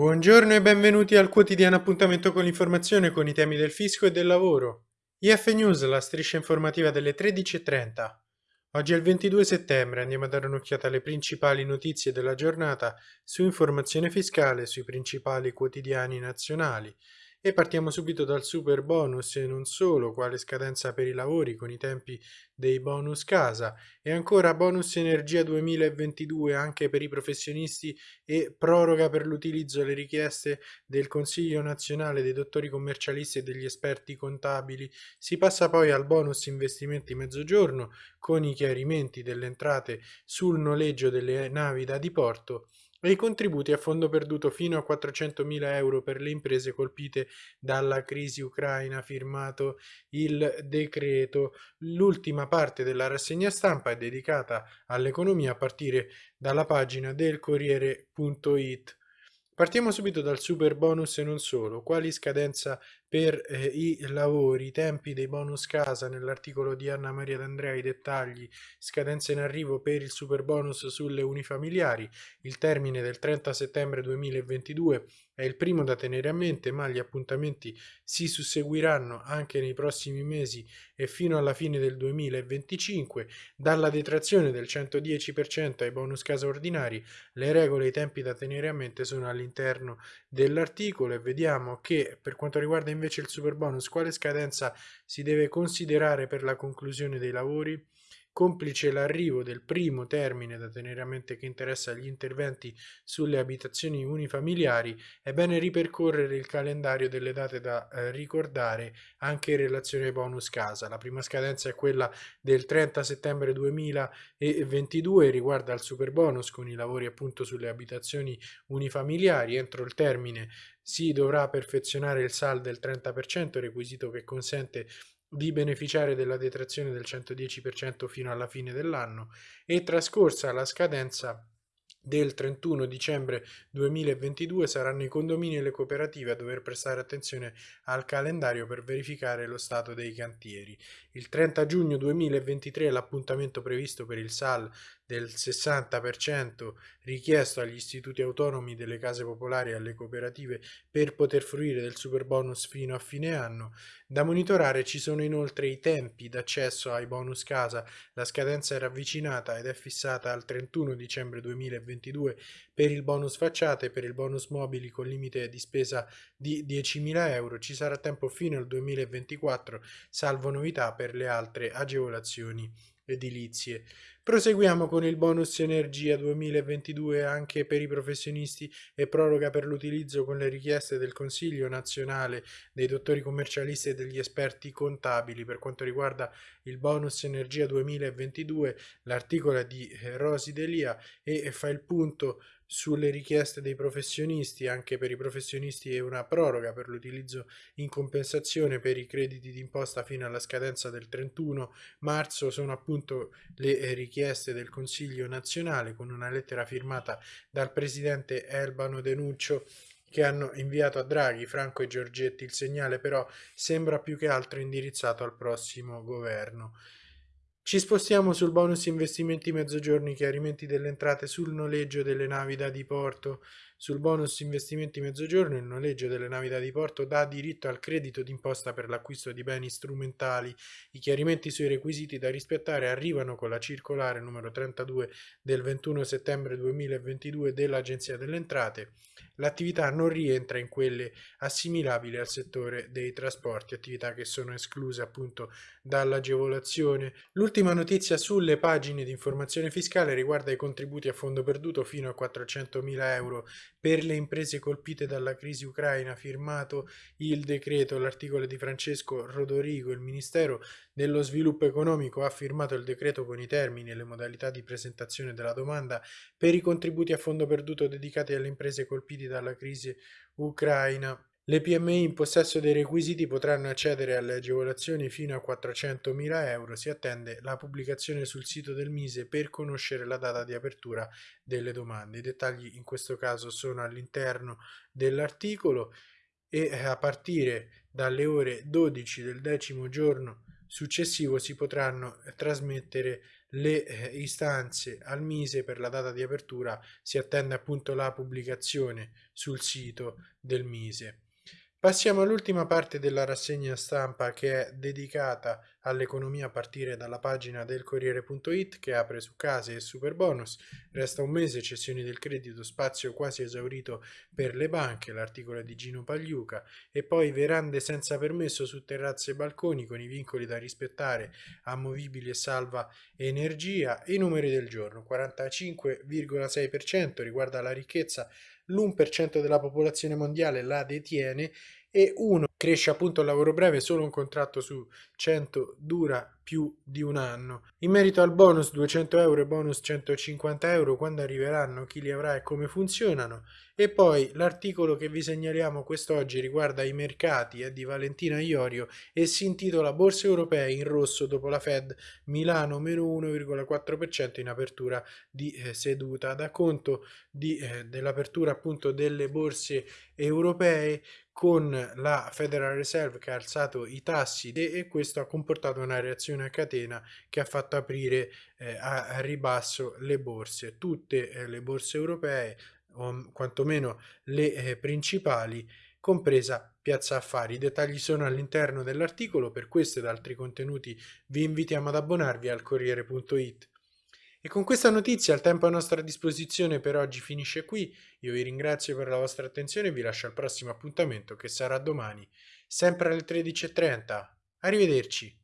Buongiorno e benvenuti al quotidiano appuntamento con l'informazione con i temi del fisco e del lavoro. IF News, la striscia informativa delle 13.30. Oggi è il 22 settembre, andiamo a dare un'occhiata alle principali notizie della giornata su informazione fiscale sui principali quotidiani nazionali. E partiamo subito dal super bonus e non solo, quale scadenza per i lavori con i tempi dei bonus casa e ancora bonus energia 2022 anche per i professionisti e proroga per l'utilizzo alle richieste del Consiglio nazionale dei dottori commercialisti e degli esperti contabili. Si passa poi al bonus investimenti mezzogiorno con i chiarimenti delle entrate sul noleggio delle navi da diporto e i contributi a fondo perduto fino a 400.000 euro per le imprese colpite dalla crisi ucraina, firmato il decreto. L'ultima parte della rassegna stampa è dedicata all'economia a partire dalla pagina del Corriere.it. Partiamo subito dal super bonus e non solo. Quali scadenza per eh, i lavori, i tempi dei bonus casa nell'articolo di Anna Maria D'Andrea, i dettagli, scadenza in arrivo per il super bonus sulle unifamiliari, il termine del 30 settembre 2022 è il primo da tenere a mente, ma gli appuntamenti si susseguiranno anche nei prossimi mesi e fino alla fine del 2025. Dalla detrazione del 110% ai bonus casa ordinari, le regole e i tempi da tenere a mente sono all'interno dell'articolo e vediamo che per quanto riguarda invece il super bonus, quale scadenza si deve considerare per la conclusione dei lavori? Complice l'arrivo del primo termine da tenere a mente che interessa gli interventi sulle abitazioni unifamiliari, è bene ripercorrere il calendario delle date da eh, ricordare anche in relazione ai bonus casa. La prima scadenza è quella del 30 settembre 2022, riguarda il super bonus con i lavori appunto sulle abitazioni unifamiliari. Entro il termine si dovrà perfezionare il SAL del 30%, requisito che consente di beneficiare della detrazione del 110% fino alla fine dell'anno e trascorsa la scadenza del 31 dicembre 2022 saranno i condomini e le cooperative a dover prestare attenzione al calendario per verificare lo stato dei cantieri. Il 30 giugno 2023 è l'appuntamento previsto per il SAL del 60% richiesto agli istituti autonomi delle case popolari e alle cooperative per poter fruire del super bonus fino a fine anno. Da monitorare ci sono inoltre i tempi d'accesso ai bonus casa, la scadenza è ravvicinata ed è fissata al 31 dicembre 2022 per il bonus facciate e per il bonus mobili con limite di spesa di 10.000 euro. Ci sarà tempo fino al 2024, salvo novità per le altre agevolazioni edilizie. Proseguiamo con il bonus energia 2022 anche per i professionisti e proroga per l'utilizzo con le richieste del Consiglio nazionale dei dottori commercialisti e degli esperti contabili. Per quanto riguarda il bonus energia 2022, l'articolo di Rosi Delia e fa il punto sulle richieste dei professionisti, anche per i professionisti è una proroga per l'utilizzo in compensazione per i crediti d'imposta fino alla scadenza del 31 marzo, sono appunto le richieste del Consiglio nazionale con una lettera firmata dal presidente Elbano Denuccio che hanno inviato a Draghi, Franco e Giorgetti. Il segnale però sembra più che altro indirizzato al prossimo governo. Ci spostiamo sul bonus investimenti mezzogiorni, chiarimenti delle entrate sul noleggio delle navi da diporto. Sul bonus investimenti mezzogiorno il noleggio delle navi da diporto dà diritto al credito d'imposta per l'acquisto di beni strumentali. I chiarimenti sui requisiti da rispettare arrivano con la circolare numero 32 del 21 settembre 2022 dell'Agenzia delle Entrate. L'attività non rientra in quelle assimilabili al settore dei trasporti, attività che sono escluse appunto dall'agevolazione. L'ultima notizia sulle pagine di informazione fiscale riguarda i contributi a fondo perduto fino a 400.000 euro per le imprese colpite dalla crisi ucraina, firmato il decreto, l'articolo di Francesco Rodorigo, il Ministero dello Sviluppo Economico ha firmato il decreto con i termini e le modalità di presentazione della domanda per i contributi a fondo perduto dedicati alle imprese colpite dalla crisi ucraina. Le PMI in possesso dei requisiti potranno accedere alle agevolazioni fino a 400.000 euro. Si attende la pubblicazione sul sito del Mise per conoscere la data di apertura delle domande. I dettagli in questo caso sono all'interno dell'articolo e eh, a partire dalle ore 12 del decimo giorno successivo si potranno trasmettere le eh, istanze al Mise per la data di apertura si attende appunto la pubblicazione sul sito del Mise. Passiamo all'ultima parte della rassegna stampa che è dedicata all'economia a partire dalla pagina del Corriere.it che apre su case e super bonus. Resta un mese, cessioni del credito, spazio quasi esaurito per le banche, l'articolo di Gino Pagliuca e poi verande senza permesso su terrazze e balconi con i vincoli da rispettare, amovibili e salva energia. I numeri del giorno, 45,6% riguarda la ricchezza l'1% della popolazione mondiale la detiene e uno cresce appunto il lavoro breve, solo un contratto su 100 dura più di un anno. In merito al bonus 200 euro e bonus 150 euro, quando arriveranno, chi li avrà e come funzionano. E poi l'articolo che vi segnaliamo quest'oggi riguarda i mercati, è di Valentina Iorio e si intitola Borse europee in rosso dopo la Fed, Milano meno 1,4% in apertura di eh, seduta. Da conto eh, dell'apertura appunto delle borse europee con la Federal Reserve che ha alzato i tassi e questo ha comportato una reazione a catena che ha fatto aprire eh, a, a, ribasso le borse. Tutte eh, le borse europee, o quantomeno le eh, principali, compresa Piazza Affari. I dettagli sono all'interno dell'articolo, per questo ed altri contenuti vi invitiamo ad abbonarvi al Corriere.it. E con questa notizia il tempo a nostra disposizione per oggi finisce qui, io vi ringrazio per la vostra attenzione e vi lascio al prossimo appuntamento che sarà domani, sempre alle 13.30. Arrivederci!